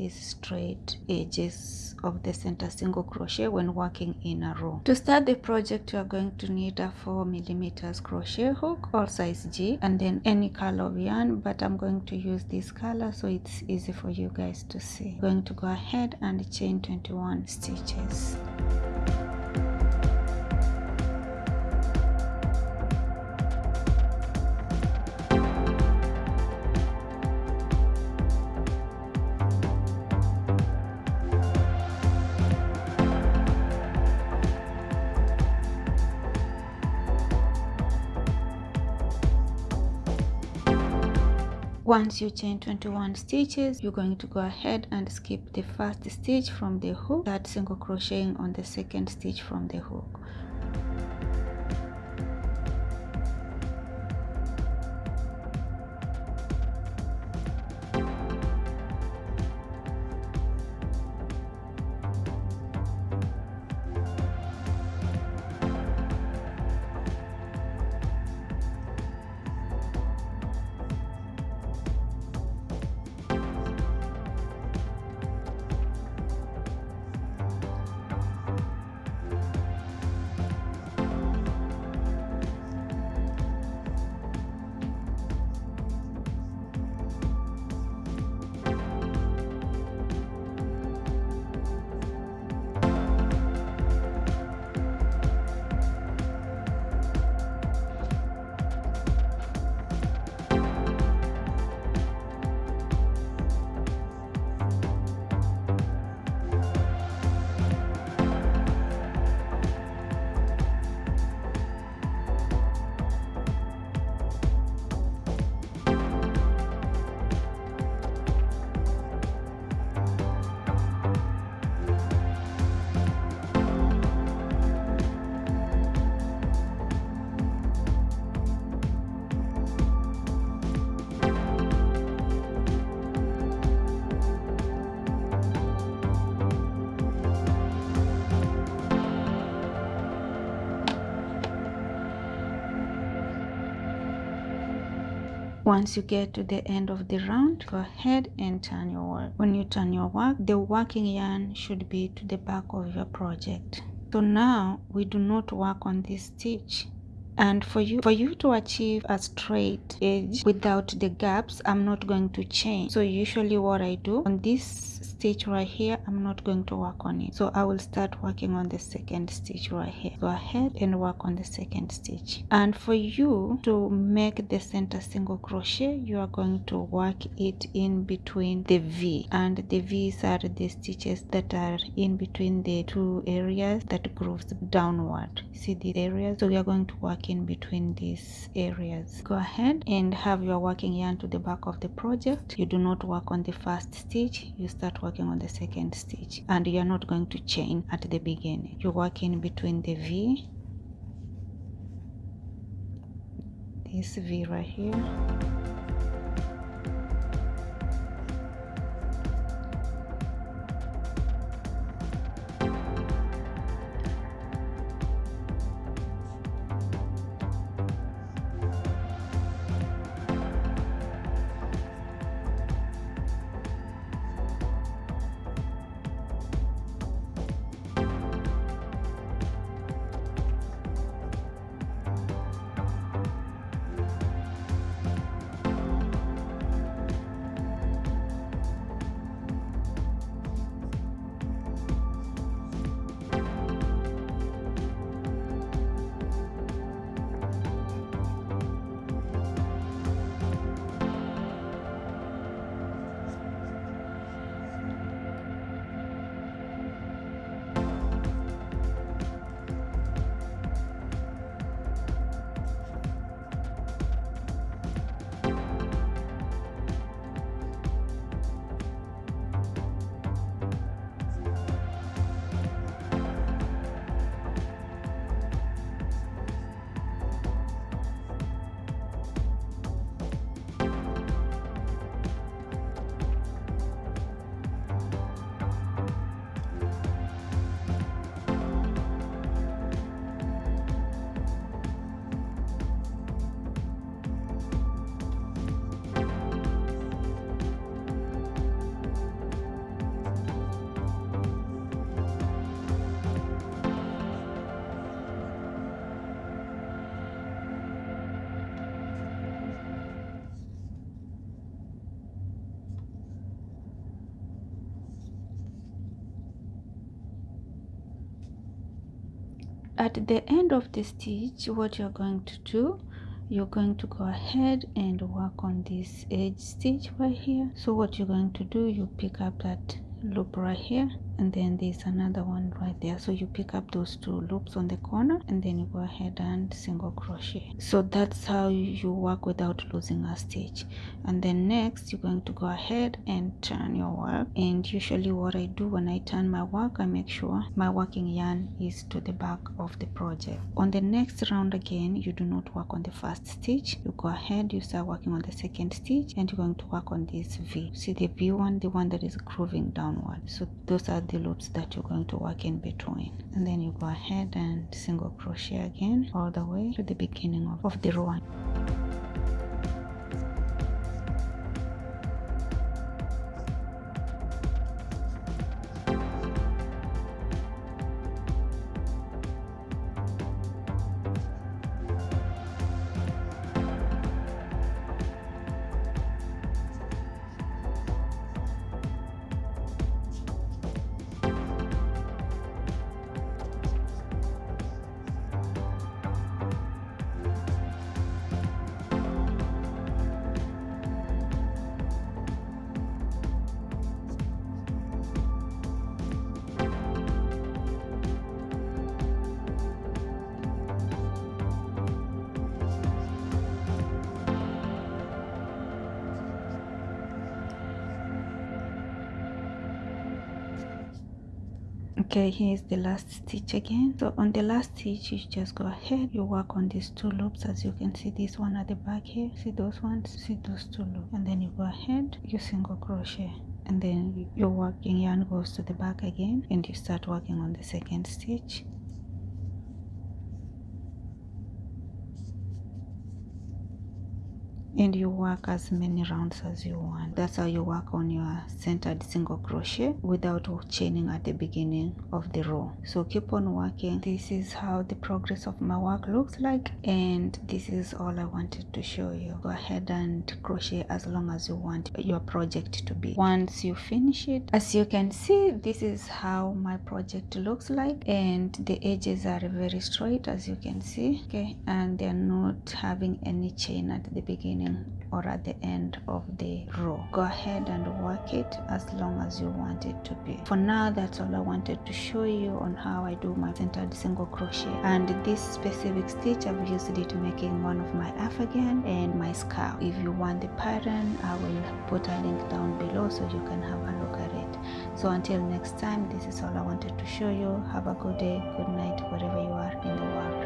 these straight edges of the center single crochet when working in a row. To start the project you are going to need a 4 millimeters crochet hook or size g and then any color of yarn but i'm going to use this color so it's easy for you guys to see. I'm going to go ahead and chain 21 stitches once you chain 21 stitches you're going to go ahead and skip the first stitch from the hook start single crocheting on the second stitch from the hook once you get to the end of the round go ahead and turn your work. When you turn your work the working yarn should be to the back of your project. So now we do not work on this stitch and for you for you to achieve a straight edge without the gaps i'm not going to chain so usually what i do on this stitch right here i'm not going to work on it. So i will start working on the second stitch right here. Go ahead and work on the second stitch and for you to make the center single crochet you are going to work it in between the v. And the v's are the stitches that are in between the two areas that grooves downward. See the areas? So we are going to work in between these areas. Go ahead and have your working yarn to the back of the project. You do not work on the first stitch you start working on the second stitch and you're not going to chain at the beginning. You work in between the v this v right here at the end of the stitch what you're going to do you're going to go ahead and work on this edge stitch right here. So what you're going to do you pick up that loop right here and then there's another one right there. So you pick up those two loops on the corner and then you go ahead and single crochet. So that's how you work without losing a stitch. And then next you're going to go ahead and turn your work. And usually what i do when i turn my work i make sure my working yarn is to the back of the project. On the next round again you do not work on the first stitch. You go ahead you start working on the second stitch and you're going to work on this v. See the v one the one that is grooving downward. So those are the loops that you're going to work in between. And then you go ahead and single crochet again all the way to the beginning of, of the row okay here's the last stitch again. So on the last stitch you just go ahead you work on these two loops. As you can see this one at the back here see those ones? See those two loops. And then you go ahead you single crochet. And then your working yarn goes to the back again and you start working on the second stitch and you work as many rounds as you want. That's how you work on your centered single crochet without chaining at the beginning of the row. So keep on working. This is how the progress of my work looks like and this is all i wanted to show you. Go ahead and crochet as long as you want your project to be. Once you finish it as you can see this is how my project looks like and the edges are very straight as you can see. Okay and they're not having any chain at the or at the end of the row. Go ahead and work it as long as you want it to be. For now that's all i wanted to show you on how i do my centered single crochet. And this specific stitch i've used it to making one of my afghan and my scarf. If you want the pattern i will put a link down below so you can have a look at it. So until next time this is all i wanted to show you. Have a good day good night wherever you are in the world